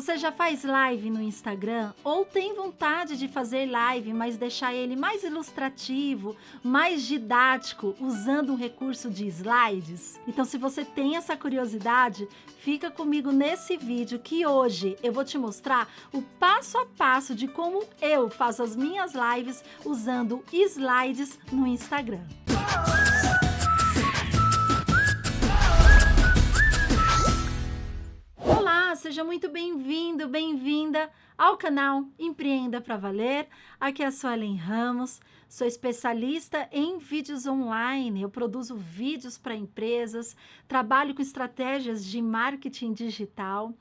Você já faz live no Instagram ou tem vontade de fazer live, mas deixar ele mais ilustrativo, mais didático, usando um recurso de slides? Então, se você tem essa curiosidade, fica comigo nesse vídeo que hoje eu vou te mostrar o passo a passo de como eu faço as minhas lives usando slides no Instagram. Seja muito bem-vindo, bem-vinda ao canal Empreenda para Valer. Aqui é a Suelen Ramos, sou especialista em vídeos online. Eu produzo vídeos para empresas, trabalho com estratégias de marketing digital.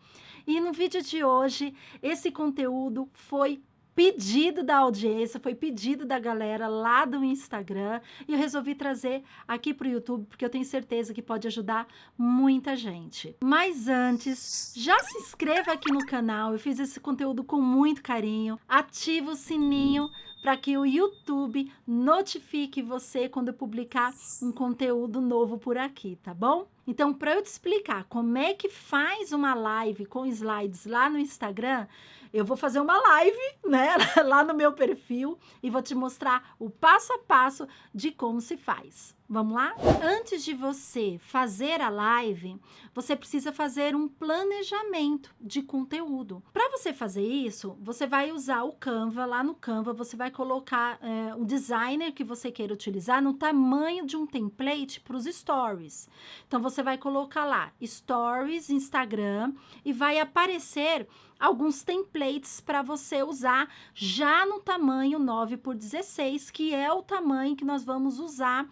E no vídeo de hoje, esse conteúdo foi pedido da audiência, foi pedido da galera lá do Instagram e eu resolvi trazer aqui para o YouTube porque eu tenho certeza que pode ajudar muita gente. Mas antes, já se inscreva aqui no canal, eu fiz esse conteúdo com muito carinho, ativa o sininho para que o YouTube notifique você quando eu publicar um conteúdo novo por aqui, tá bom? Então, para eu te explicar como é que faz uma live com slides lá no Instagram, eu vou fazer uma live, né, lá no meu perfil e vou te mostrar o passo a passo de como se faz. Vamos lá? Antes de você fazer a live, você precisa fazer um planejamento de conteúdo. Para você fazer isso, você vai usar o Canva. Lá no Canva, você vai colocar é, o designer que você queira utilizar no tamanho de um template para os stories. Então, você vai colocar lá stories, Instagram e vai aparecer alguns templates para você usar já no tamanho 9 por 16, que é o tamanho que nós vamos usar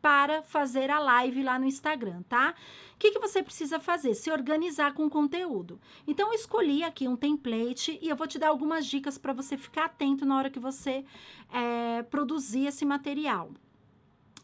para fazer a live lá no Instagram, tá? O que, que você precisa fazer? Se organizar com conteúdo. Então, eu escolhi aqui um template e eu vou te dar algumas dicas para você ficar atento na hora que você é, produzir esse material.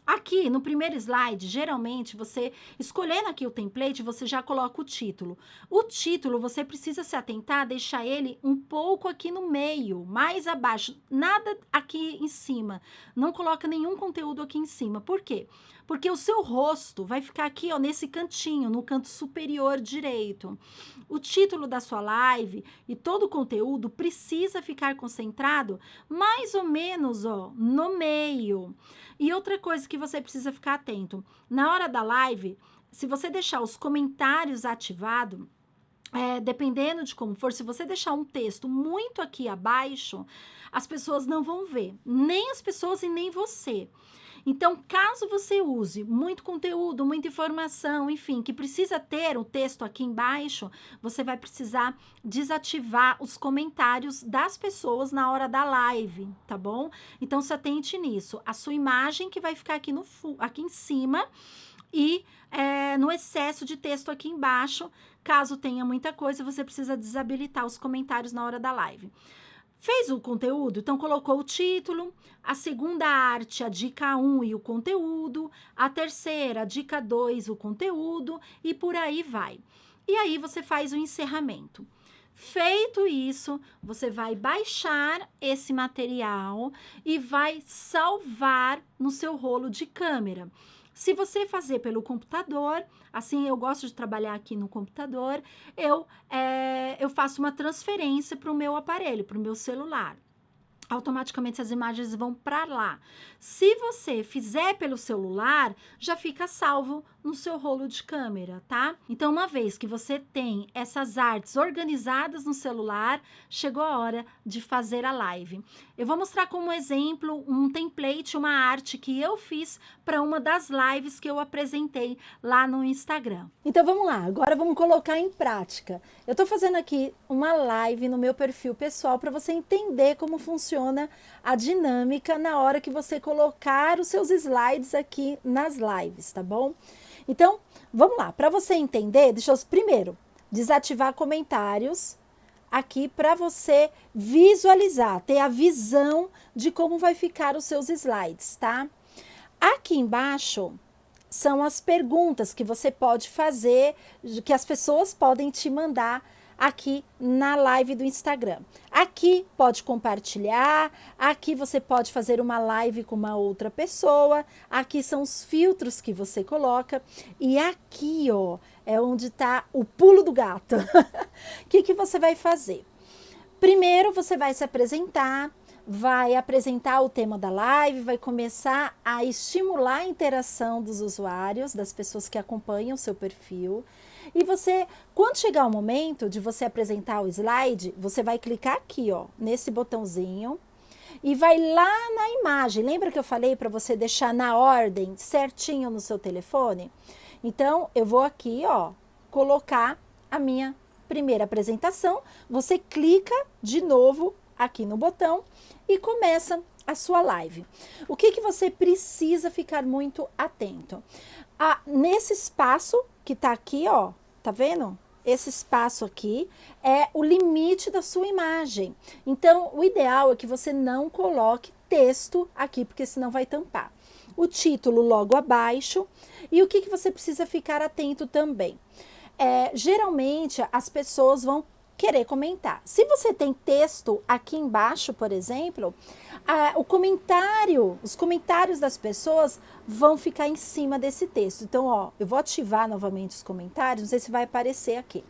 Aqui, no primeiro slide, geralmente, você, escolhendo aqui o template, você já coloca o título. O título, você precisa se atentar, deixar ele um pouco aqui no meio, mais abaixo, nada aqui em cima. Não coloca nenhum conteúdo aqui em cima. Por quê? Porque o seu rosto vai ficar aqui, ó, nesse cantinho, no canto superior direito. O título da sua live e todo o conteúdo precisa ficar concentrado mais ou menos, ó, no meio. E outra coisa que você precisa ficar atento, na hora da live, se você deixar os comentários ativados, é, dependendo de como for, se você deixar um texto muito aqui abaixo, as pessoas não vão ver, nem as pessoas e nem você. Então, caso você use muito conteúdo, muita informação, enfim, que precisa ter o texto aqui embaixo, você vai precisar desativar os comentários das pessoas na hora da live, tá bom? Então, se atente nisso. A sua imagem que vai ficar aqui, no, aqui em cima e é, no excesso de texto aqui embaixo, caso tenha muita coisa, você precisa desabilitar os comentários na hora da live. Fez o conteúdo, então colocou o título, a segunda arte, a dica 1 e o conteúdo, a terceira, a dica 2, o conteúdo e por aí vai. E aí você faz o encerramento. Feito isso, você vai baixar esse material e vai salvar no seu rolo de câmera. Se você fazer pelo computador, assim eu gosto de trabalhar aqui no computador, eu, é, eu faço uma transferência para o meu aparelho, para o meu celular automaticamente as imagens vão para lá. Se você fizer pelo celular, já fica salvo no seu rolo de câmera, tá? Então, uma vez que você tem essas artes organizadas no celular, chegou a hora de fazer a live. Eu vou mostrar como exemplo um template, uma arte que eu fiz para uma das lives que eu apresentei lá no Instagram. Então, vamos lá. Agora vamos colocar em prática. Eu estou fazendo aqui uma live no meu perfil pessoal para você entender como funciona a dinâmica na hora que você colocar os seus slides aqui nas lives, tá bom? Então, vamos lá. Para você entender, deixa eu primeiro desativar comentários aqui para você visualizar, ter a visão de como vai ficar os seus slides, tá? Aqui embaixo são as perguntas que você pode fazer, que as pessoas podem te mandar aqui na live do Instagram. Aqui pode compartilhar, aqui você pode fazer uma live com uma outra pessoa, aqui são os filtros que você coloca e aqui, ó, é onde está o pulo do gato. O que, que você vai fazer? Primeiro você vai se apresentar, vai apresentar o tema da live, vai começar a estimular a interação dos usuários, das pessoas que acompanham o seu perfil. E você, quando chegar o momento de você apresentar o slide, você vai clicar aqui, ó, nesse botãozinho e vai lá na imagem. Lembra que eu falei para você deixar na ordem certinho no seu telefone? Então, eu vou aqui, ó, colocar a minha primeira apresentação. Você clica de novo aqui no botão e começa a sua live. O que, que você precisa ficar muito atento? Ah, nesse espaço que tá aqui, ó, tá vendo? Esse espaço aqui é o limite da sua imagem. Então, o ideal é que você não coloque texto aqui, porque senão vai tampar. O título logo abaixo. E o que, que você precisa ficar atento também? É, geralmente, as pessoas vão querer comentar. Se você tem texto aqui embaixo, por exemplo, o comentário, os comentários das pessoas vão ficar em cima desse texto. Então, ó, eu vou ativar novamente os comentários, não sei se vai aparecer aqui.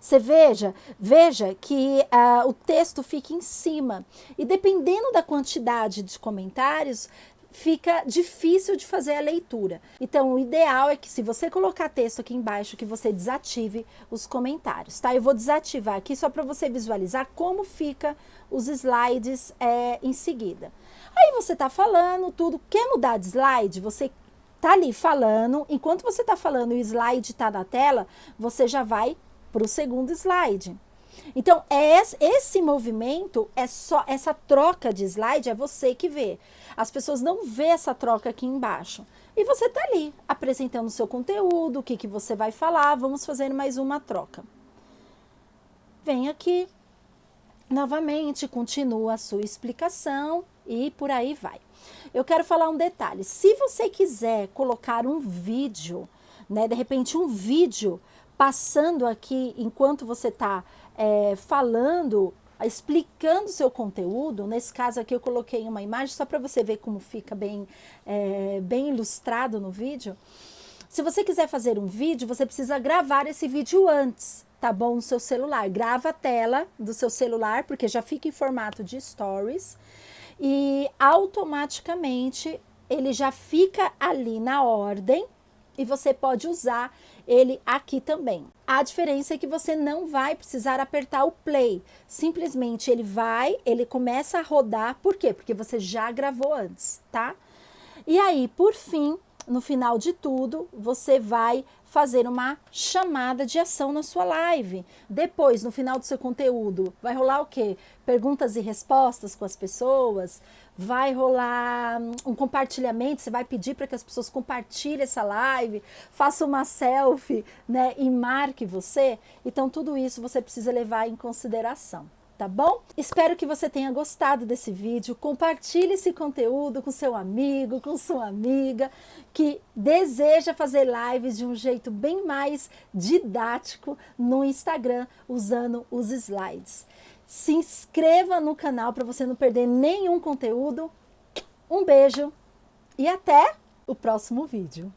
Você veja, veja que uh, o texto fica em cima. E dependendo da quantidade de comentários, fica difícil de fazer a leitura. Então, o ideal é que se você colocar texto aqui embaixo, que você desative os comentários, tá? Eu vou desativar aqui só para você visualizar como fica os slides é, em seguida. Aí você está falando tudo, quer mudar de slide? Você tá ali falando, enquanto você está falando e o slide está na tela, você já vai para o segundo slide. Então, é esse movimento, é só essa troca de slide, é você que vê. As pessoas não vê essa troca aqui embaixo. E você está ali, apresentando o seu conteúdo, o que, que você vai falar. Vamos fazer mais uma troca. Vem aqui, novamente, continua a sua explicação e por aí vai. Eu quero falar um detalhe. Se você quiser colocar um vídeo, né, de repente um vídeo passando aqui enquanto você está é, falando, explicando seu conteúdo, nesse caso aqui eu coloquei uma imagem só para você ver como fica bem, é, bem ilustrado no vídeo. Se você quiser fazer um vídeo, você precisa gravar esse vídeo antes, tá bom? No seu celular. Grava a tela do seu celular, porque já fica em formato de stories. E automaticamente ele já fica ali na ordem e você pode usar ele aqui também. A diferença é que você não vai precisar apertar o play. Simplesmente ele vai, ele começa a rodar. Por quê? Porque você já gravou antes, tá? E aí, por fim, no final de tudo, você vai fazer uma chamada de ação na sua live. Depois, no final do seu conteúdo, vai rolar o quê? Perguntas e respostas com as pessoas, vai rolar um compartilhamento, você vai pedir para que as pessoas compartilhem essa live, faça uma selfie, né, e marque você. Então, tudo isso você precisa levar em consideração tá bom? Espero que você tenha gostado desse vídeo. Compartilhe esse conteúdo com seu amigo, com sua amiga que deseja fazer lives de um jeito bem mais didático no Instagram usando os slides. Se inscreva no canal para você não perder nenhum conteúdo. Um beijo e até o próximo vídeo.